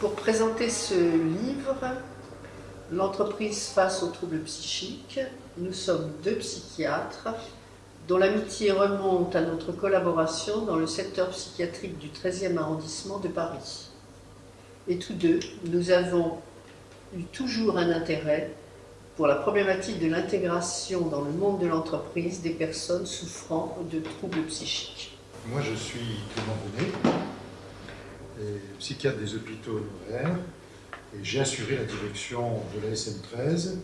Pour présenter ce livre, L'entreprise face aux troubles psychiques, nous sommes deux psychiatres dont l'amitié remonte à notre collaboration dans le secteur psychiatrique du 13e arrondissement de Paris. Et tous deux, nous avons eu toujours un intérêt pour la problématique de l'intégration dans le monde de l'entreprise des personnes souffrant de troubles psychiques. Moi, je suis Clément Bonnet, psychiatre des hôpitaux honoraires, et j'ai assuré la direction de la SM13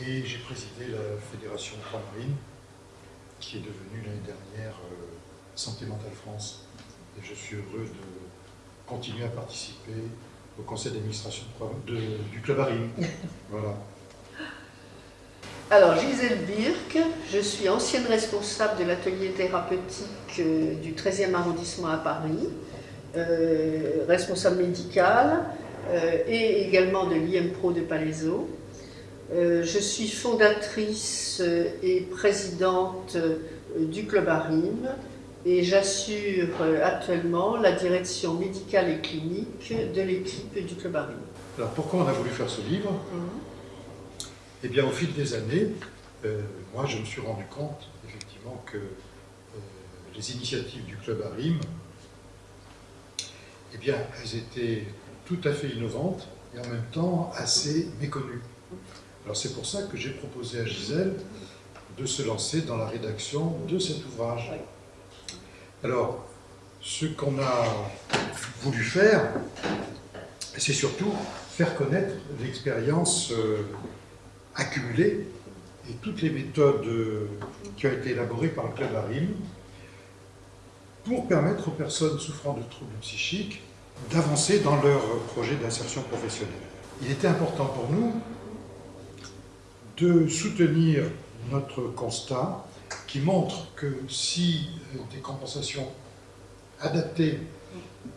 et j'ai présidé la Fédération Marine qui est devenue l'année dernière euh, Santé Mentale France. Et je suis heureux de continuer à participer au conseil d'administration du Club Arim. Voilà. Alors, Gisèle Birk, je suis ancienne responsable de l'atelier thérapeutique euh, du 13e arrondissement à Paris, responsable médicale euh, et également de l'IMPRO de Palaiso. je suis fondatrice et présidente du Club Arim et j'assure actuellement la direction médicale et clinique de l'équipe du Club Arim. Alors pourquoi on a voulu faire ce livre? Mhm. Eh bien, au fil des années, euh, moi, je me suis rendu compte, effectivement, que euh, les initiatives du Club Arim, eh bien, elles étaient tout à fait innovantes et en même temps assez méconnues. Alors, c'est pour ça que j'ai proposé à Gisèle de se lancer dans la rédaction de cet ouvrage. Alors, ce qu'on a voulu faire, c'est surtout faire connaître l'expérience euh, accumulées et toutes les méthodes euh, qui ont été élaborées par le Club ARIM pour permettre aux personnes souffrant de troubles psychiques d'avancer dans leur projet d'insertion professionnelle. Il était important pour nous de soutenir notre constat qui montre que si euh, des compensations adaptées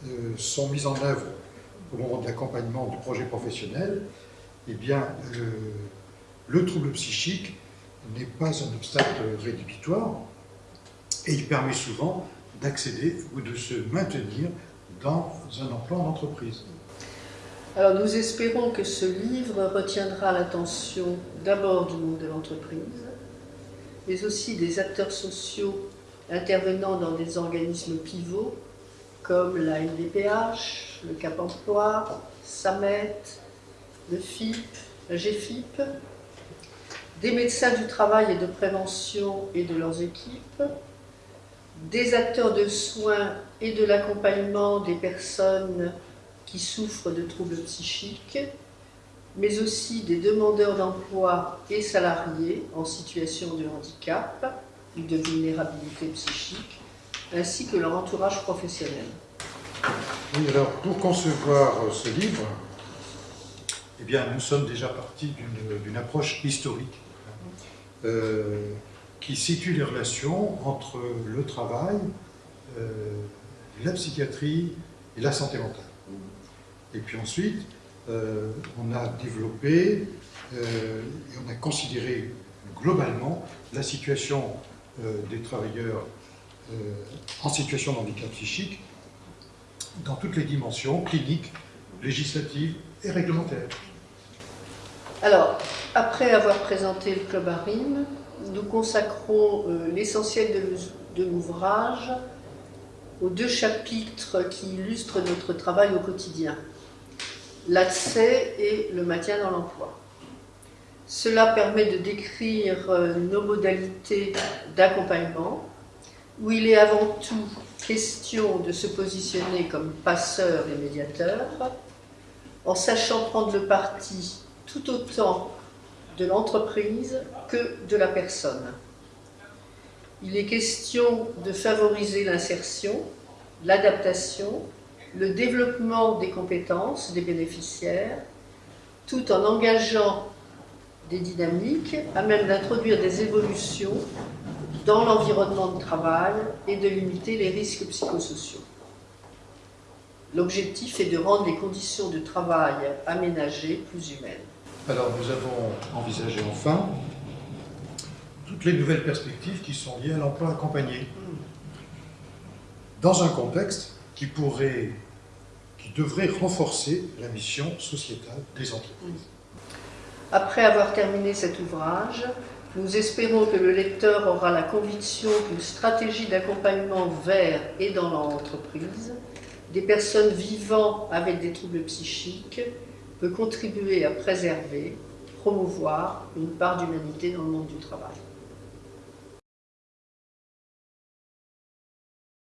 euh, sont mises en œuvre au moment de l'accompagnement du projet professionnel, eh bien, le trouble psychique n'est pas un obstacle rédhibitoire et il permet souvent d'accéder ou de se maintenir dans un emploi en entreprise. Alors nous espérons que ce livre retiendra l'attention d'abord du monde de l'entreprise, mais aussi des acteurs sociaux intervenant dans des organismes pivots comme la NDPH, le Cap Emploi, SAMET, le FIP, la GFIP, des médecins du travail et de prévention et de leurs équipes, des acteurs de soins et de l'accompagnement des personnes qui souffrent de troubles psychiques, mais aussi des demandeurs d'emploi et salariés en situation de handicap ou de vulnérabilité psychique, ainsi que leur entourage professionnel. Oui, alors pour concevoir ce livre, eh bien, nous sommes déjà partis d'une approche historique euh, qui situe les relations entre le travail, euh, la psychiatrie et la santé mentale. Et puis ensuite, euh, on a développé et on a considéré globalement la situation des travailleurs en situation de handicap psychique dans toutes les dimensions cliniques, législatives et réglementaires. Alors, après avoir présenté le Club Arim, nous consacrons euh, l'essentiel de, l'ouvrage aux deux chapitres qui illustrent notre travail au quotidien, l'accès et le maintien dans l'emploi. Cela permet de décrire euh, nos modalités d'accompagnement, où il est avant tout question de se positionner comme passeur et médiateur, en sachant prendre le parti tout autant de l'entreprise que de la personne. Il est question de favoriser l'insertion, l'adaptation, le développement des compétences des bénéficiaires, tout en engageant des dynamiques à même d'introduire des évolutions dans l'environnement de travail et de limiter les risques psychosociaux. L'objectif est de rendre les conditions de travail aménagées plus humaines. Alors nous avons envisagé enfin toutes les nouvelles perspectives qui sont liées à l'emploi accompagné dans un contexte qui pourrait qui devrait renforcer la mission sociétale des entreprises. Après avoir terminé cet ouvrage, nous espérons que le lecteur aura la conviction qu'une stratégie d'accompagnement vers et dans l'entreprise des personnes vivant avec des troubles psychiques peut contribuer à préserver, promouvoir une part d'humanité dans le monde du travail.